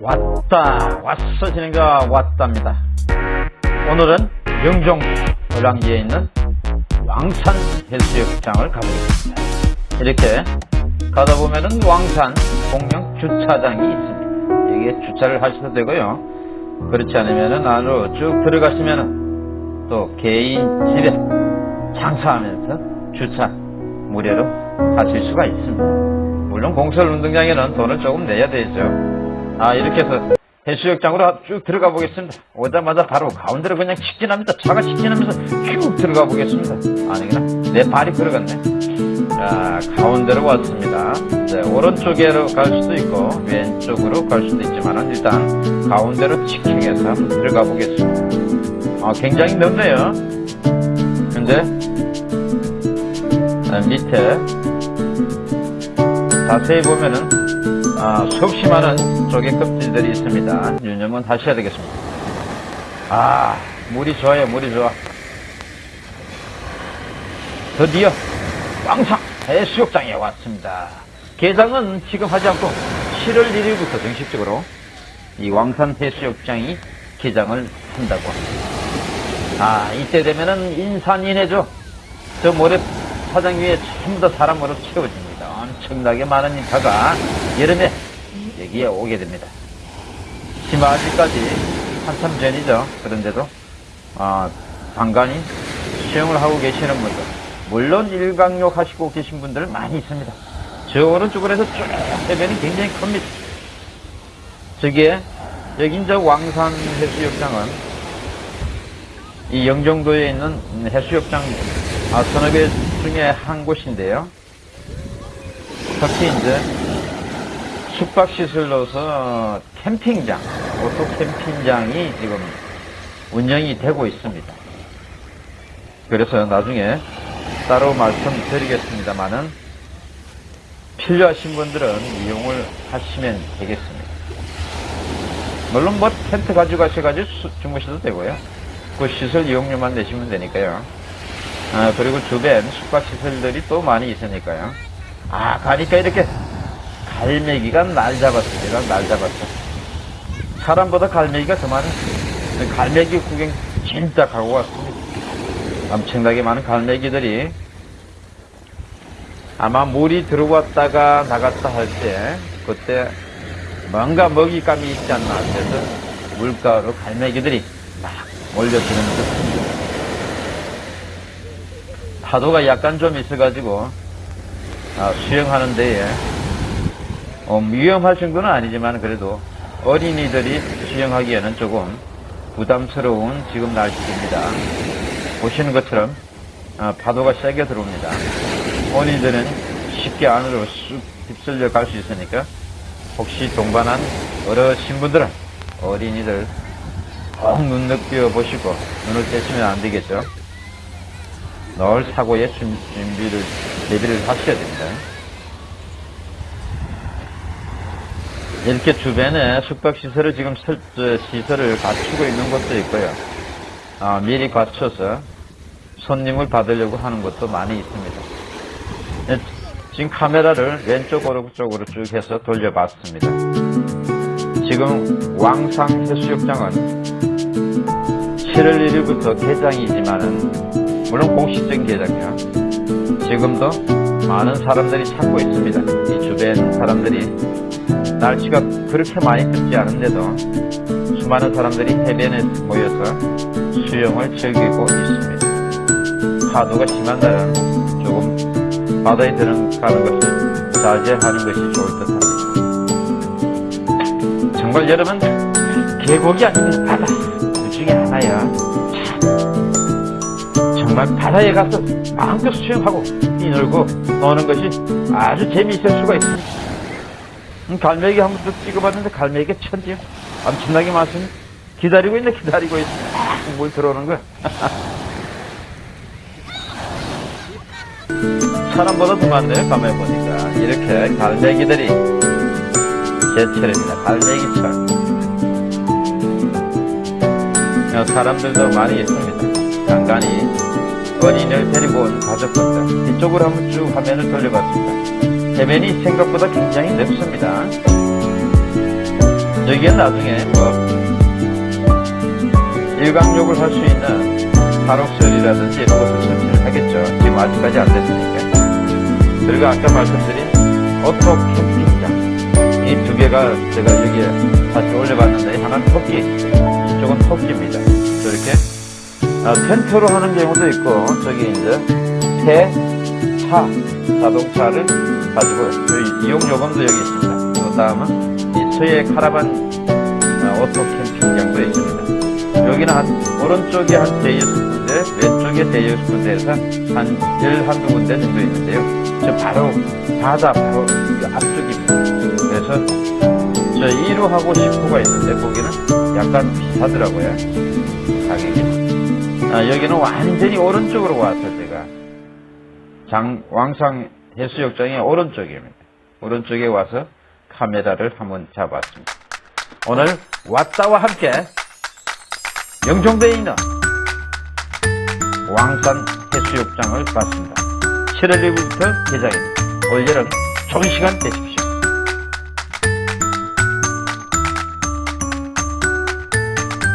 왔다 왔어 진행자 왔답니다. 오늘은 영종 을왕리에 있는 왕산 해수욕장을 가보겠습니다. 이렇게 가다 보면은 왕산 공영 주차장이 있습니다. 여기에 주차를 하셔도 되고요. 그렇지 않으면은 안으로 쭉 들어가시면은 또 개인 집에 장사하면서 주차 무료로 하실 수가 있습니다. 물론 공설 운동장에는 돈을 조금 내야 되죠 아 이렇게 해서 해수욕장으로 쭉 들어가 보겠습니다. 오자마자 바로 가운데로 그냥 직진합니다. 차가 직진하면서 쭉 들어가 보겠습니다. 아니구나. 내 발이 들어갔네. 자 가운데로 왔습니다. 네, 오른쪽으로 갈 수도 있고 왼쪽으로 갈 수도 있지만 일단 가운데로 직진해서 한번 들어가 보겠습니다. 아 굉장히 넓네요. 근데 아, 밑에 자세히 보면은 아, 수없이 많은 조개 껍질들이 있습니다. 유념은 하셔야 되겠습니다. 아, 물이 좋아요, 물이 좋아. 드디어 왕상 해수욕장에 왔습니다. 개장은 지금 하지 않고 7월 1일부터 정식적으로 이 왕산 해수욕장이 개장을 한다고 합니다. 아, 이때 되면은 인산인해죠. 저 모래 사장 위에 전부 다 사람으로 채워집니다. 엄청나게 많은 인파가 여름에 여기에 오게 됩니다. 심화지까지 한참 전이죠. 그런데도 어, 간간히 수영을 하고 계시는 분들 물론 일광욕 하시고 계신 분들 많이 있습니다. 저 오른쪽으로 해서 쭉 해변이 굉장히 큽니다. 저기에 여긴 저 왕산 해수욕장은 이 영종도에 있는 해수욕장 아, 서너 개 중에 한 곳인데요. 특히 이제 숙박시설 로서 캠핑장, 오토 캠핑장이 지금 운영이 되고 있습니다. 그래서 나중에 따로 말씀드리겠습니다만은 필요하신 분들은 이용을 하시면 되겠습니다. 물론 뭐 텐트 가지고 가셔가지고 주무셔도 되고요. 그 시설 이용료만 내시면 되니까요. 아, 그리고 주변 숙박시설들이 또 많이 있으니까요. 아, 가니까 이렇게 갈매기가 날 잡았습니다. 날 잡았어. 사람보다 갈매기가 더 많은 갈매기 구경 진짜 가고 왔습니다. 엄청나게 많은 갈매기들이 아마 물이 들어왔다가 나갔다 할 때 그때 뭔가 먹잇감이 있지 않나 해서 물가로 갈매기들이 막 몰려드는 듯합니다. 파도가 약간 좀 있어가지고 아, 수영하는 데에 어, 위험할 정도는 아니지만 그래도 어린이들이 수영하기에는 조금 부담스러운 지금 날씨입니다. 보시는 것처럼 어, 파도가 세게 들어옵니다. 어린이들은 쉽게 안으로 쑥 휩쓸려 갈 수 있으니까 혹시 동반한 어르신 분들은 어린이들 꼭 눈 느껴 보시고 눈을 떼시면 안 되겠죠. 늘 사고에 준비를 대비를 하셔야 됩니다. 이렇게 주변에 숙박시설을 지금 설, 시설을 갖추고 있는 곳도 있고요. 아, 미리 갖춰서 손님을 받으려고 하는 것도 많이 있습니다. 네, 지금 카메라를 왼쪽 오른쪽으로 쭉 해서 돌려봤습니다. 지금 왕상 해수욕장은 7월 1일부터 개장이지만은 물론 공식적인 개장이요. 지금도 많은 사람들이 찾고 있습니다. 이 주변 사람들이 날씨가 그렇게 많이 덥지 않은데도 수많은 사람들이 해변에 모여서 수영을 즐기고 있습니다. 파도가 심한 날은 조금 바다에 들어가는 것을 자제하는 것이 좋을 듯 합니다. 정말 여러분 계곡이 아니면 바다 정말 바다에 가서 마음껏 수영하고 뛰놀고 노는 것이 아주 재미있을 수가 있습니다. 음, 갈매기 한번더 찍어봤는데 갈매기가 천지요. 엄청나게 많습니다. 기다리고 있네, 기다리고 있네. 물 들어오는 거야. 사람보다 더 많네요, 밤에 보니까. 이렇게 갈매기들이 제철입니다. 갈매기철. 사람들도 많이 있습니다. 간간히 어린이를 데리고 온 가족분들. 이쪽으로 한번 쭉 화면을 돌려봤습니다. 해변이 생각보다 굉장히 넓습니다. 여기 여기엔 나중에 뭐 일광욕을 할 수 있는 산옥설이라든지 이런 것을 설치를 하겠죠. 지금 아직까지 안 됐으니까. 그리고 아까 말씀드린 오토 캠핑장 이 두 개가 제가 여기에 다시 올려봤는데 하나는 토끼 이쪽은 토끼입니다. 아, 텐트로 하는 경우도 있고 저기 이제 새, 차, 자동차를 가지고 저희 이용 요금도 여기 있습니다. 그 다음은 이 서해 카라반 아, 오토 캠핑장도 있습니다. 여기는 한 오른쪽에 한 대여섯 군데, 왼쪽에 대여섯 군데에서 한 열 한두 군데 정도 있는데요. 저 바로 바다 바로 이 앞쪽입니다. 그래서 저 1호하고 10호가 있는데 거기는 약간 비싸더라고요. 가격이. 아, 여기는 완전히 오른쪽으로 와서 제가 장 왕상 해수욕장의 오른쪽입니다. 오른쪽에 와서 카메라를 한번 잡았습니다. 오늘 왔다와 함께 영종도에 있는 왕산 해수욕장을 봤습니다. 7월 1일부터 개장입니다. 올 여름 좋은 시간 되십시오.